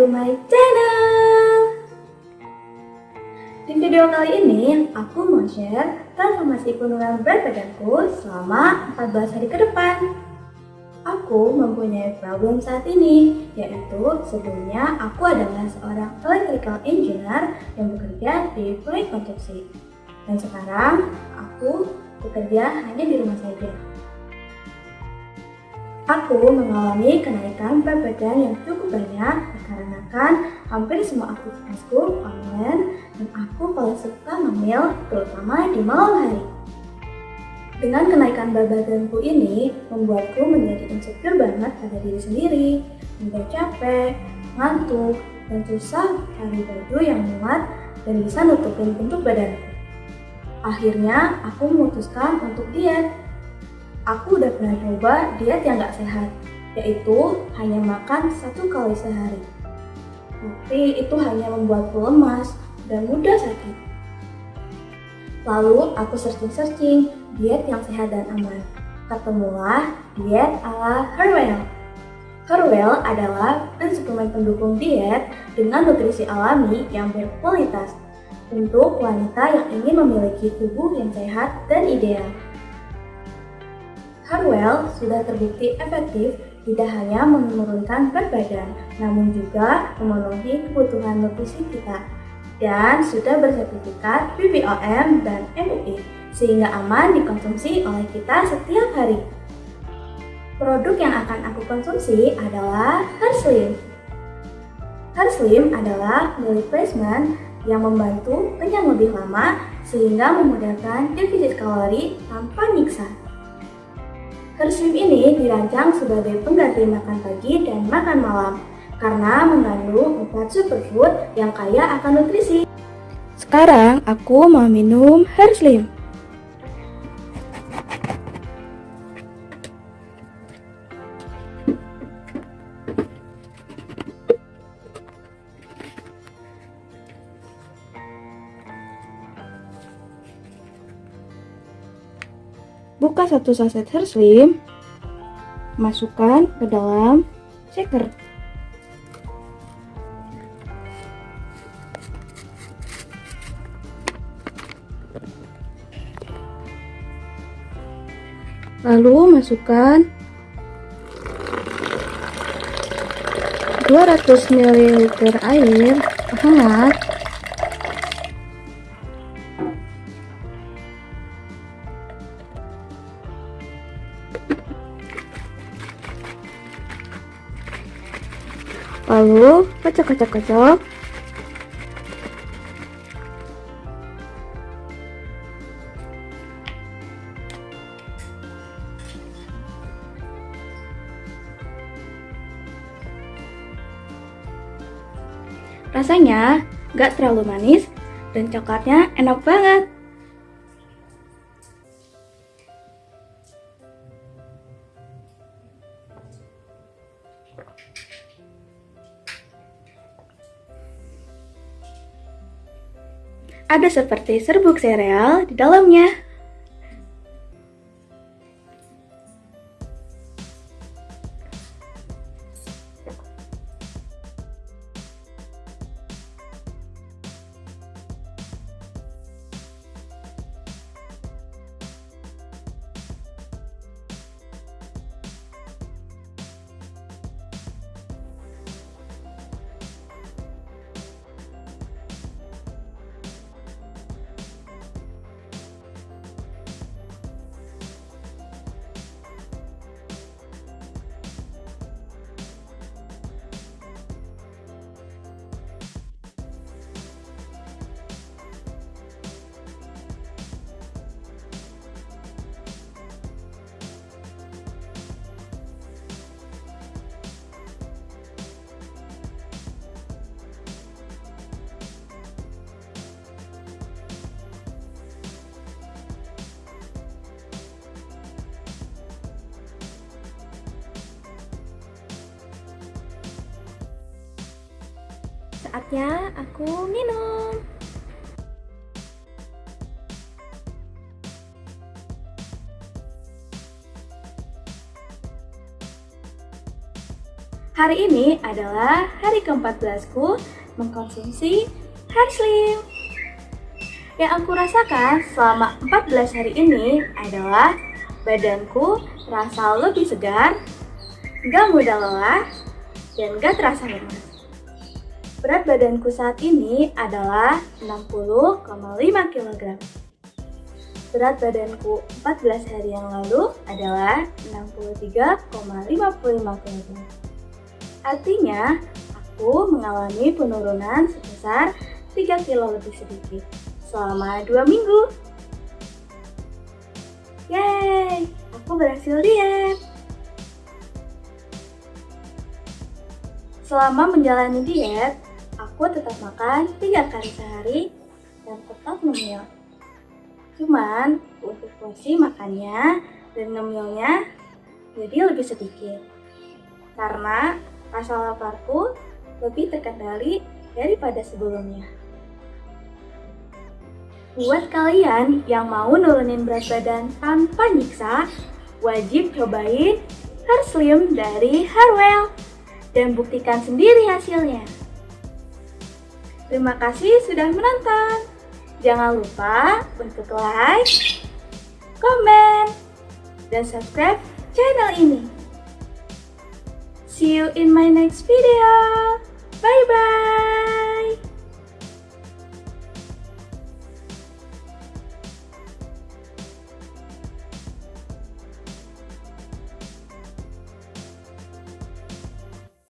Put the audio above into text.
to my channel. Di video kali ini, aku mau share transformasi penurunan berat badanku selama 14 hari ke depan. Aku mempunyai problem saat ini, yaitu sebelumnya aku adalah seorang electrical engineer yang bekerja di proyek konstruksi. Dan sekarang, aku bekerja hanya di rumah saja. Aku mengalami kenaikan berat badan yang cukup banyak dikarenakan hampir semua aktivitasku online dan aku paling suka ngemil terutama di malam hari. Dengan kenaikan berat badanku ini membuatku menjadi insecure banget pada diri sendiri, mudah capek, ngantuk, dan susah cari baju yang muat dan bisa nutupin bentuk badanku. Akhirnya aku memutuskan untuk diet Aku udah pernah coba diet yang gak sehat, yaitu hanya makan satu kali sehari. Tapi itu hanya membuatku lemas dan mudah sakit. Lalu aku searching-searching diet yang sehat dan aman. Ketemulah diet ala Herwell. Herwell adalah brand suplemen pendukung diet dengan nutrisi alami yang berkualitas untuk wanita yang ingin memiliki tubuh yang sehat dan ideal. Harwell sudah terbukti efektif tidak hanya menurunkan berat badan, namun juga memenuhi kebutuhan nutrisi kita dan sudah bersertifikat BPOM dan MUI sehingga aman dikonsumsi oleh kita setiap hari. Produk yang akan aku konsumsi adalah Herslim. Herslim adalah meal replacement yang membantu kenyang lebih lama sehingga memudahkan defisit kalori tanpa nyiksa. Herslim ini dirancang sebagai pengganti makan pagi dan makan malam karena mengandung empat superfood yang kaya akan nutrisi. Sekarang aku mau minum Herslim. Buka satu saset Herslim, masukkan ke dalam shaker. Lalu masukkan 200 ml air hangat Lalu kocok-kocok-kocok. Rasanya gak terlalu manis dan coklatnya enak banget. Ada seperti serbuk sereal di dalamnya. Saatnya aku minum. Hari ini adalah hari ke-14 ku mengkonsumsi Hair Slim. Yang aku rasakan selama 14 hari ini adalah badanku terasa lebih segar, gak mudah lelah, dan gak terasa lemas. Berat badanku saat ini adalah 60,5 kg. Berat badanku 14 hari yang lalu adalah 63,55 kg. Artinya, aku mengalami penurunan sebesar 3 kilo lebih sedikit selama 2 minggu. Yeay, aku berhasil diet. Selama menjalani diet, aku tetap makan 3 kali sehari dan tetap ngemil. Cuman, untuk porsi makannya dan ngemilnya jadi lebih sedikit. Karena rasa laparku lebih terkendali daripada sebelumnya. Buat kalian yang mau nurunin berat badan tanpa nyiksa, wajib cobain Hair Slim dari Harwell dan buktikan sendiri hasilnya. Terima kasih sudah menonton. Jangan lupa untuk like, komen, dan subscribe channel ini. See you in my next video.